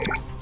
you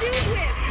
do with?